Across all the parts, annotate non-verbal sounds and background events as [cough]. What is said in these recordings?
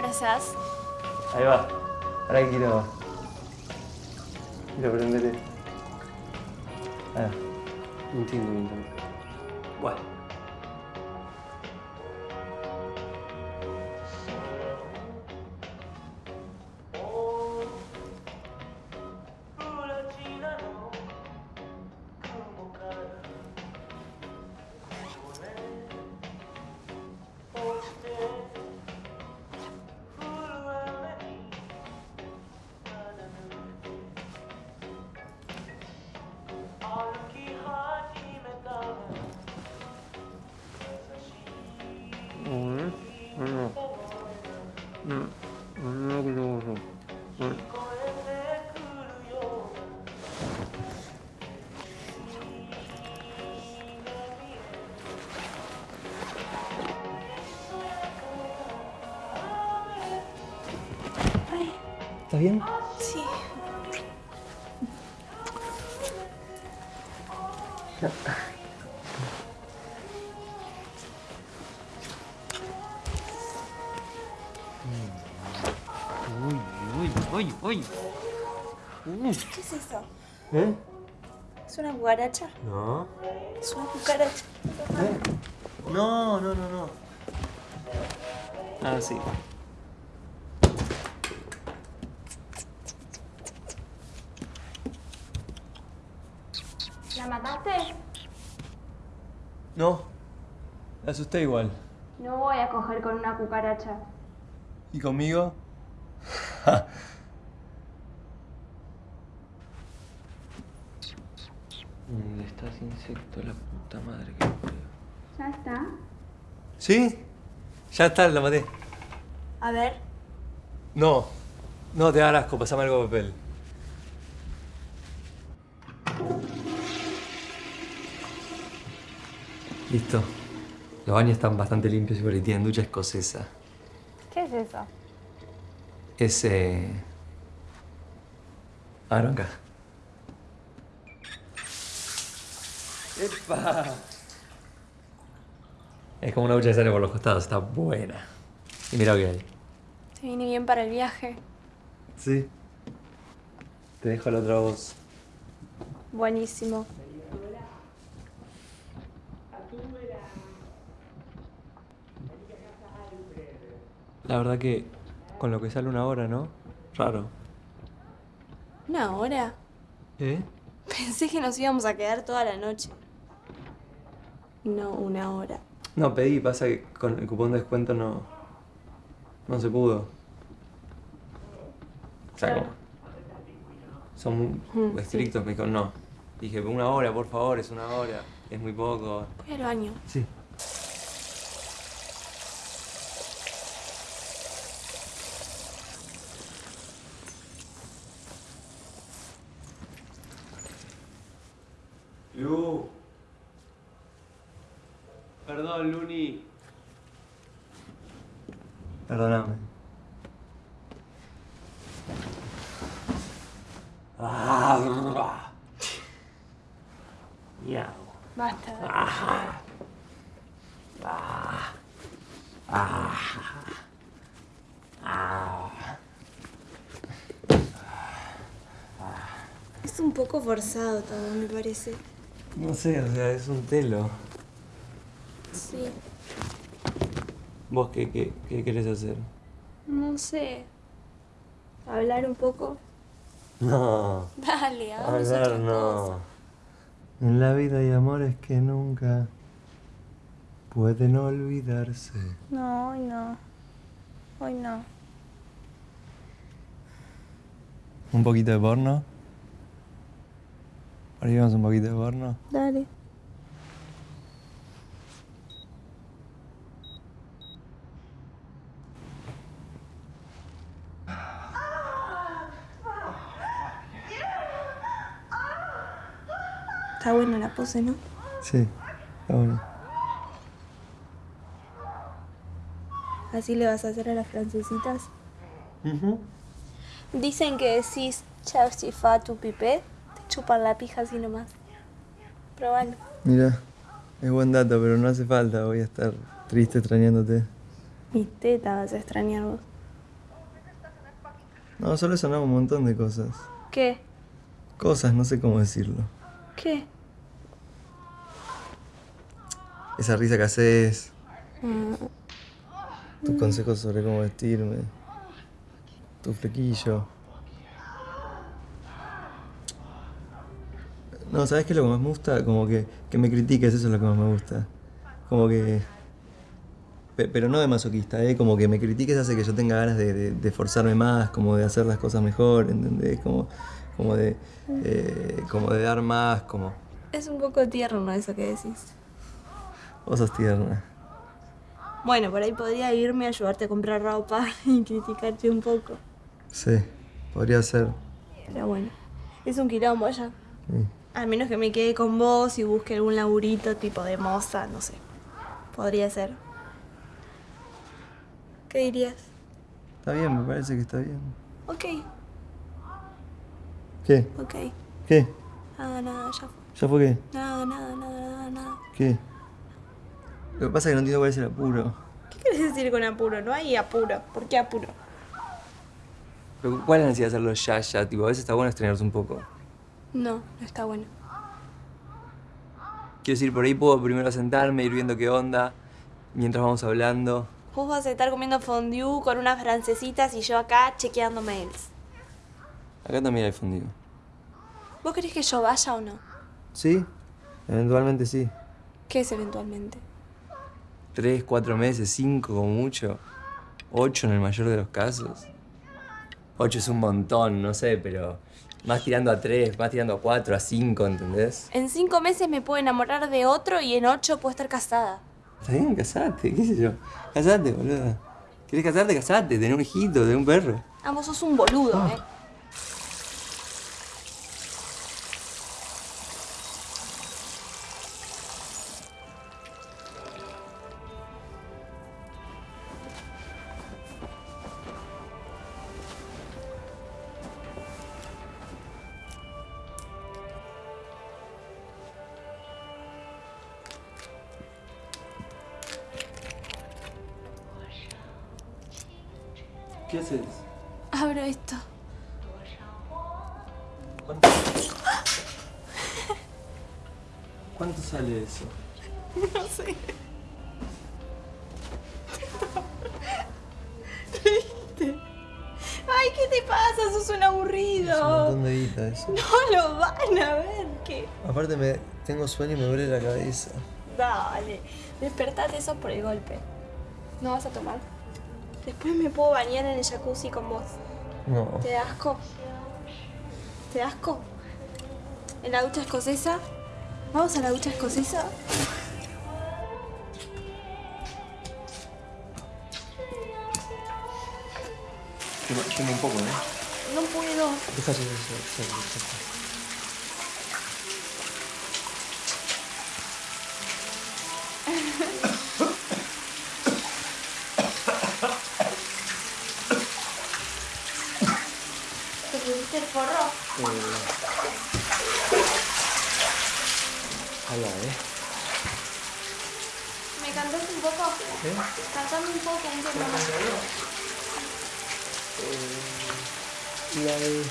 gracias. Ahí va. Ahora que quiero. Quiero prender. Ah, no entiendo tampoco. Bueno. ¿Estás bien? Sí. Uy, uy, uy, uy. ¿Qué es eso? ¿Eh? ¿Es una cucaracha? No. Es una cucaracha. No, no, no, no. Ah, sí. ¿La mataste? No. La asusté igual. No voy a coger con una cucaracha. ¿Y conmigo? [laughs] ¿Dónde está ese insecto? La puta madre que lo. ¿Ya está? ¿Sí? Ya está, la maté. A ver. No. No, te da asco, pasame algo de papel. Listo. Los baños están bastante limpios y tienen ducha escocesa. ¿Qué es eso? Es, eh... Ah, no, acá. ¡Epa! Es como una ducha que sale por los costados, está buena. Y mira lo que hay. Te viene bien para el viaje. Sí. Te dejo la otra voz. Buenísimo. La verdad que con lo que sale una hora, ¿no? Raro. ¿Una hora? ¿Eh? Pensé que nos íbamos a quedar toda la noche. No, una hora. No, pedí, pasa que con el cupón de descuento no. no se pudo. O sea, como- Son Mm, estrictos, me dijo no. Dije, una hora, por favor, es una hora. Es muy poco. Voy al baño. Sí. Ah, Miau. Basta. Es un poco forzado todo, me parece. No sé, o sea, es un telo. Sí. ¿Vos qué, qué, qué querés hacer? No sé. ¿Hablar un poco? [laughs] No, Dale, hagamos otra hablar cosa. no. En la vida hay amores que nunca pueden olvidarse. No, hoy no. Hoy no. ¿Un poquito de porno? ¿Ahora llevamos un poquito de porno? Dale. Está buena la pose, ¿no? Sí, está bueno. Así le vas a hacer a las francesitas. Dicen que decís fa tu pipé, te chupan la pija así nomás. Probalo. Mira, es buen dato, pero no hace falta. Voy a estar triste extrañándote. Mis tetas vas a extrañar vos. No, solo no, un montón de cosas. ¿Qué? Cosas, no sé cómo decirlo. ¿Qué? Esa risa que haces, Mm, tus consejos sobre cómo vestirme, tu flequillo. No, ¿sabes qué es lo que más me gusta? Como que, que me critiques, eso es lo que más me gusta. Como que... pe- Pero no de masoquista, ¿eh? Como que me critiques hace que yo tenga ganas de, de- de esforzarme más, como de hacer las cosas mejor, ¿entendés? Como, como, de, eh, como de dar más, como... Es un poco tierno eso que decís. Vos sos tierna. Bueno, por ahí podría irme a ayudarte a comprar ropa [laughs] y criticarte un poco. Sí, podría ser. Pero bueno, es un quilombo ya. Sí. Al menos que me quede con vos y busque algún laburito tipo de moza, no sé. Podría ser. ¿Qué dirías? Está bien, me parece que está bien. Ok, ¿Qué? ok. ¿Qué? Nada, nada, ya fue. ¿Ya fue qué? Nada, nada, nada, nada, nada. ¿Qué? Lo que pasa es que no entiendo cuál es el apuro. ¿Qué quieres decir con apuro? No hay apuro. ¿Por qué apuro? Pero ¿Cuál es la necesidad de hacerlo ya, ya? Tipo, a veces está bueno estrenarse un poco. No, no está bueno. Quiero decir, por ahí puedo primero sentarme, ir viendo qué onda, mientras vamos hablando. Vos vas a estar comiendo fondue con unas francesitas y yo acá chequeando mails. Acá también hay fundido. ¿Vos querés que yo vaya o no? ¿Sí? Eventualmente sí. ¿Qué es eventualmente? Tres, cuatro meses, cinco como mucho. Ocho en el mayor de los casos. Ocho es un montón, no sé, pero más tirando a tres, más tirando a cuatro, a cinco, ¿entendés? En cinco meses me puedo enamorar de otro y en ocho puedo estar casada. Está bien, casate, qué sé yo. Casate, boludo. ¿Querés casarte? Casate, tener un hijito, tener un perro. Ah, vos sos un boludo, eh. Haces? Abro esto. ¿Cuánto? ¿Cuánto sale eso? [laughs] No sé. Ay, ¿qué te pasa? Sos un Es un aburrido. montón de guita eso. [laughs] No lo van a ver, ¿qué? Aparte me tengo sueño y me duele la cabeza. Dale, despertate eso por el golpe. ¿No vas a tomar? Después me puedo bañar en el jacuzzi con vos. No. ¿Te da asco? ¿Te da asco? ¿En la ducha escocesa? ¿Vamos a la ducha escocesa? Quema, quema un poco, ¿no? No puedo. Deja eso, eso, eso, eso. ¿Te pusiste el forro? Ahí va, ¿eh? ¿Me cantas un ¿Eh? Poco, un poco. La de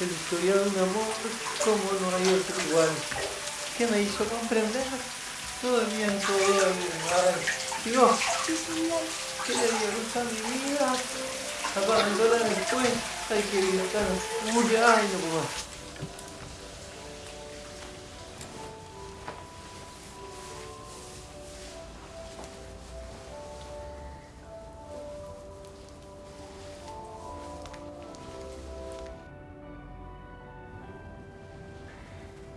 el historia de un amor como no hay otro igual que me hizo comprender todo el bien, todo el. Y vos, ¿qué le dio luz a mi vida? Abandona después, ay que vida tan oscura, ay no puedo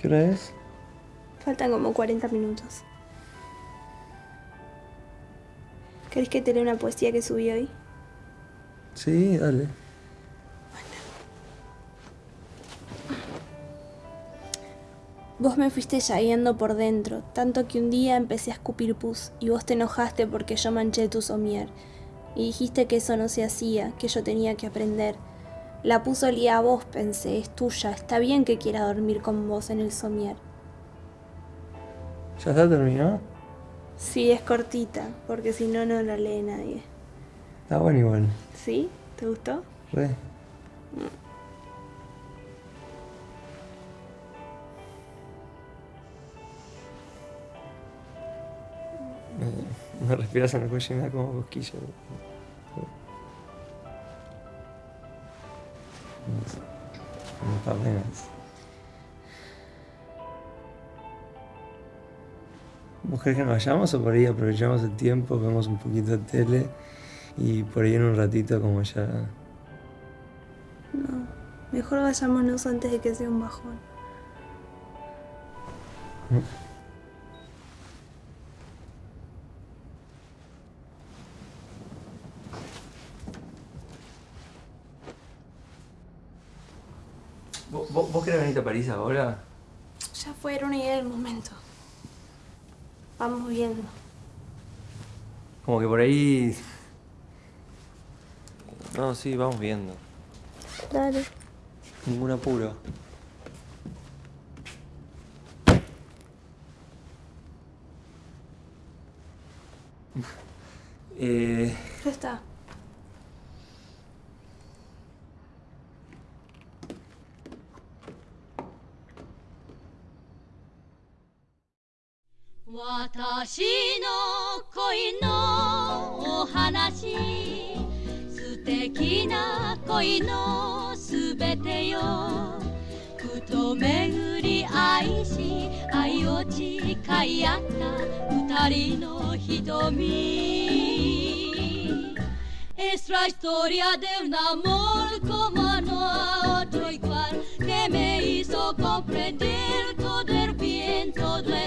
¿Qué hora es? Faltan como 40 minutos. ¿Querés que te lea una poesía que subí hoy? Sí, dale. Vos me fuiste llagueando por dentro, tanto que un día empecé a escupir pus y vos te enojaste porque yo manché tu somier. Y dijiste que eso no se hacía, que yo tenía que aprender. La pus olía a vos, pensé, es tuya, está bien que quiera dormir con vos en el somier. ¿Ya está terminado? Sí, es cortita, porque si no, no la lee nadie. Está bueno igual. ¿Sí? ¿Te gustó? Re. Me, respiras en el cuello y me da como cosquillo. No, ¿Vos crees que nos vayamos o por ahí aprovechamos el tiempo, vemos un poquito de tele y por ahí en un ratito como ya... No, mejor vayámonos antes de que sea un bajón. ¿Vos, vos querés venir a París ahora? Ya fueron y era el momento. Vamos viendo. Como que por ahí... No, sí, vamos viendo. Dale. Ningún apuro. eh... Ya está. 敵な恋のすべてよふと巡り愛し愛を誓い合った二人の瞳 Es la historia de un amor como no a otro igual que me hizo comprender todo el bien, todo el